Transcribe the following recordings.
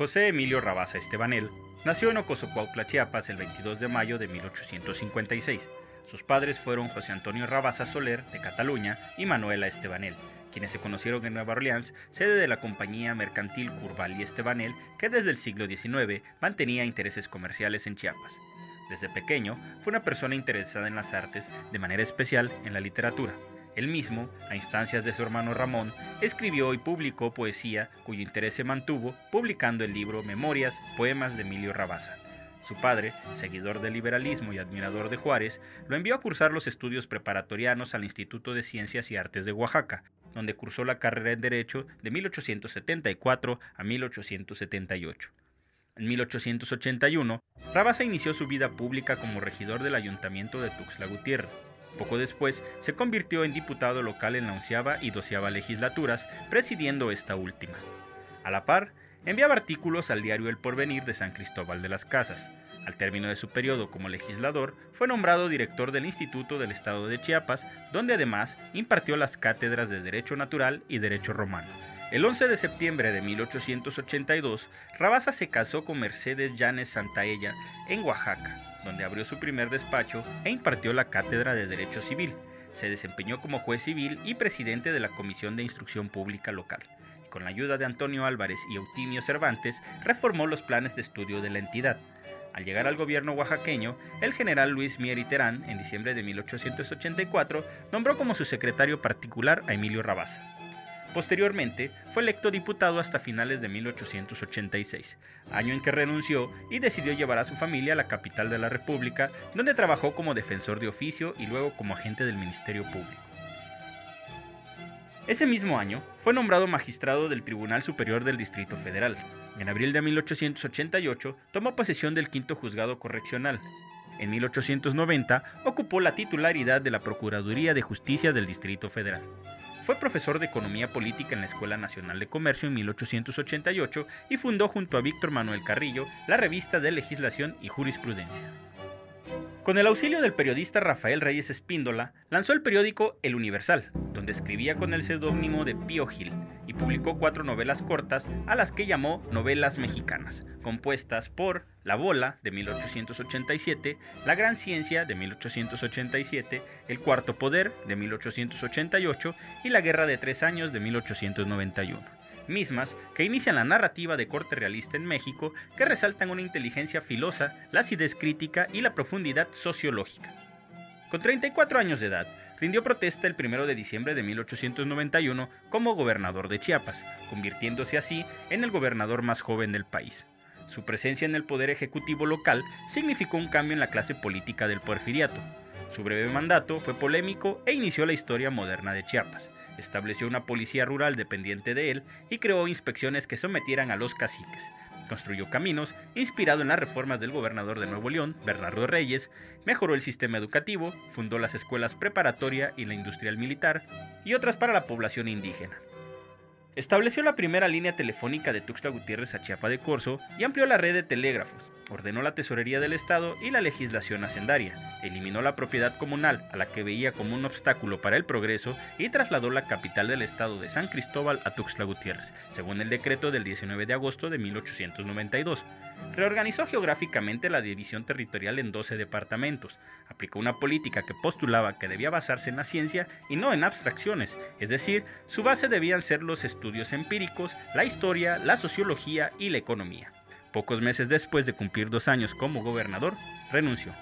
José Emilio Rabasa Estebanel nació en Ocosocuautla, Chiapas, el 22 de mayo de 1856. Sus padres fueron José Antonio Rabasa Soler, de Cataluña, y Manuela Estebanel, quienes se conocieron en Nueva Orleans, sede de la compañía mercantil Curval y Estebanel, que desde el siglo XIX mantenía intereses comerciales en Chiapas. Desde pequeño fue una persona interesada en las artes, de manera especial en la literatura. Él mismo, a instancias de su hermano Ramón, escribió y publicó poesía cuyo interés se mantuvo publicando el libro Memorias, Poemas de Emilio Rabasa. Su padre, seguidor del liberalismo y admirador de Juárez, lo envió a cursar los estudios preparatorianos al Instituto de Ciencias y Artes de Oaxaca, donde cursó la carrera en Derecho de 1874 a 1878. En 1881, Rabasa inició su vida pública como regidor del ayuntamiento de Tuxtla Gutiérrez. Poco después se convirtió en diputado local en la onceava y doceava legislaturas, presidiendo esta última. A la par, enviaba artículos al diario El Porvenir de San Cristóbal de las Casas. Al término de su periodo como legislador, fue nombrado director del Instituto del Estado de Chiapas, donde además impartió las cátedras de Derecho Natural y Derecho Romano. El 11 de septiembre de 1882, Rabasa se casó con Mercedes Llanes Santaella en Oaxaca, donde abrió su primer despacho e impartió la cátedra de Derecho Civil. Se desempeñó como juez civil y presidente de la Comisión de Instrucción Pública Local. con la ayuda de Antonio Álvarez y Eutimio Cervantes, reformó los planes de estudio de la entidad. Al llegar al gobierno oaxaqueño, el general Luis Mier Terán, en diciembre de 1884, nombró como su secretario particular a Emilio Rabasa. Posteriormente, fue electo diputado hasta finales de 1886, año en que renunció y decidió llevar a su familia a la capital de la República, donde trabajó como defensor de oficio y luego como agente del Ministerio Público. Ese mismo año, fue nombrado magistrado del Tribunal Superior del Distrito Federal. En abril de 1888, tomó posesión del quinto juzgado correccional. En 1890, ocupó la titularidad de la Procuraduría de Justicia del Distrito Federal. Fue profesor de Economía Política en la Escuela Nacional de Comercio en 1888 y fundó junto a Víctor Manuel Carrillo la revista de Legislación y Jurisprudencia. Con el auxilio del periodista Rafael Reyes Espíndola, lanzó el periódico El Universal, donde escribía con el seudónimo de Pío Gil, y publicó cuatro novelas cortas a las que llamó novelas mexicanas, compuestas por La Bola de 1887, La Gran Ciencia de 1887, El Cuarto Poder de 1888 y La Guerra de Tres Años de 1891 mismas que inician la narrativa de corte realista en México que resaltan una inteligencia filosa, la acidez crítica y la profundidad sociológica. Con 34 años de edad, rindió protesta el 1 de diciembre de 1891 como gobernador de Chiapas, convirtiéndose así en el gobernador más joven del país. Su presencia en el poder ejecutivo local significó un cambio en la clase política del porfiriato. Su breve mandato fue polémico e inició la historia moderna de Chiapas. Estableció una policía rural dependiente de él y creó inspecciones que sometieran a los caciques, construyó caminos, inspirado en las reformas del gobernador de Nuevo León, Bernardo Reyes, mejoró el sistema educativo, fundó las escuelas preparatoria y la industrial militar, y otras para la población indígena. Estableció la primera línea telefónica de Tuxtla Gutiérrez a Chiapa de Corzo y amplió la red de telégrafos. Ordenó la tesorería del Estado y la legislación hacendaria. Eliminó la propiedad comunal, a la que veía como un obstáculo para el progreso, y trasladó la capital del Estado de San Cristóbal a Tuxtla Gutiérrez, según el decreto del 19 de agosto de 1892. Reorganizó geográficamente la división territorial en 12 departamentos. Aplicó una política que postulaba que debía basarse en la ciencia y no en abstracciones, es decir, su base debían ser los estudios empíricos, la historia, la sociología y la economía. Pocos meses después de cumplir dos años como gobernador, renunció.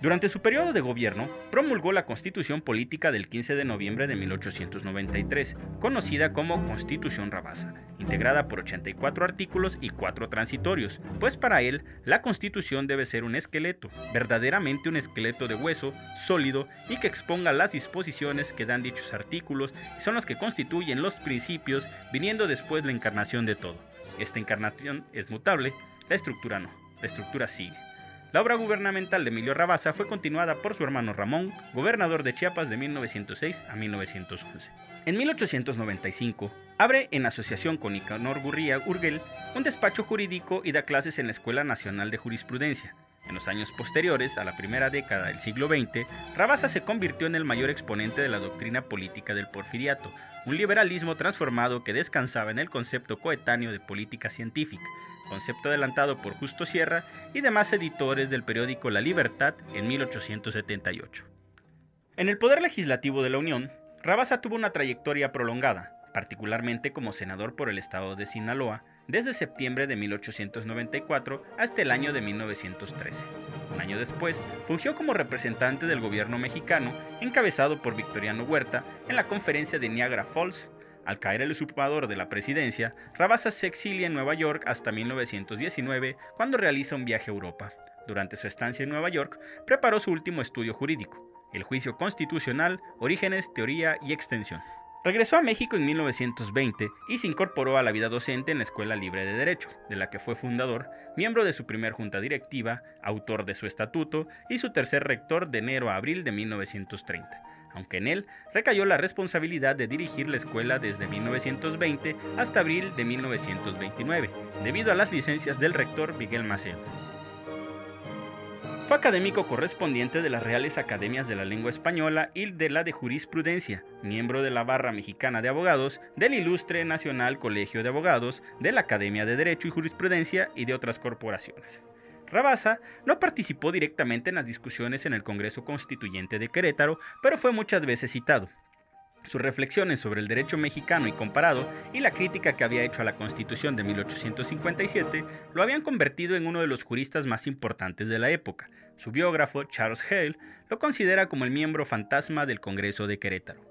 Durante su periodo de gobierno, promulgó la Constitución Política del 15 de noviembre de 1893, conocida como Constitución Rabasa, integrada por 84 artículos y 4 transitorios, pues para él la Constitución debe ser un esqueleto, verdaderamente un esqueleto de hueso, sólido y que exponga las disposiciones que dan dichos artículos y son los que constituyen los principios, viniendo después la encarnación de todo. Esta encarnación es mutable, la estructura no, la estructura sigue. La obra gubernamental de Emilio Rabasa fue continuada por su hermano Ramón, gobernador de Chiapas de 1906 a 1911. En 1895, abre en asociación con Nicanor Gurría Urgel un despacho jurídico y da clases en la Escuela Nacional de Jurisprudencia. En los años posteriores, a la primera década del siglo XX, Rabasa se convirtió en el mayor exponente de la doctrina política del porfiriato, un liberalismo transformado que descansaba en el concepto coetáneo de política científica, concepto adelantado por Justo Sierra y demás editores del periódico La Libertad en 1878. En el Poder Legislativo de la Unión, Rabasa tuvo una trayectoria prolongada, particularmente como senador por el estado de Sinaloa, desde septiembre de 1894 hasta el año de 1913. Un año después, fungió como representante del gobierno mexicano, encabezado por Victoriano Huerta, en la conferencia de Niagara Falls. Al caer el usurpador de la presidencia, Rabasa se exilia en Nueva York hasta 1919, cuando realiza un viaje a Europa. Durante su estancia en Nueva York, preparó su último estudio jurídico, el juicio constitucional, orígenes, teoría y extensión. Regresó a México en 1920 y se incorporó a la vida docente en la Escuela Libre de Derecho, de la que fue fundador, miembro de su primer junta directiva, autor de su estatuto y su tercer rector de enero a abril de 1930, aunque en él recayó la responsabilidad de dirigir la escuela desde 1920 hasta abril de 1929, debido a las licencias del rector Miguel Maceo. Fue académico correspondiente de las Reales Academias de la Lengua Española y de la de Jurisprudencia, miembro de la Barra Mexicana de Abogados, del Ilustre Nacional Colegio de Abogados, de la Academia de Derecho y Jurisprudencia y de otras corporaciones. Rabasa no participó directamente en las discusiones en el Congreso Constituyente de Querétaro, pero fue muchas veces citado. Sus reflexiones sobre el derecho mexicano y comparado y la crítica que había hecho a la Constitución de 1857 lo habían convertido en uno de los juristas más importantes de la época. Su biógrafo, Charles Hale, lo considera como el miembro fantasma del Congreso de Querétaro.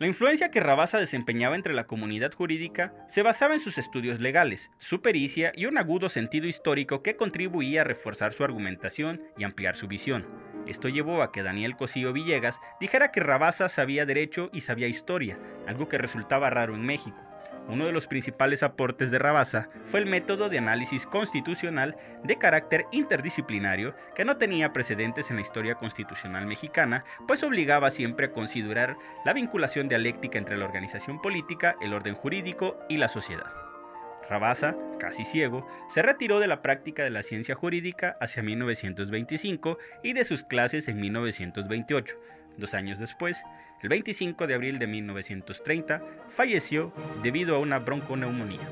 La influencia que Rabasa desempeñaba entre la comunidad jurídica se basaba en sus estudios legales, su pericia y un agudo sentido histórico que contribuía a reforzar su argumentación y ampliar su visión. Esto llevó a que Daniel Cosío Villegas dijera que Rabasa sabía derecho y sabía historia, algo que resultaba raro en México. Uno de los principales aportes de Rabasa fue el método de análisis constitucional de carácter interdisciplinario que no tenía precedentes en la historia constitucional mexicana, pues obligaba siempre a considerar la vinculación dialéctica entre la organización política, el orden jurídico y la sociedad. Rabasa, casi ciego, se retiró de la práctica de la ciencia jurídica hacia 1925 y de sus clases en 1928. Dos años después, el 25 de abril de 1930, falleció debido a una bronconeumonía.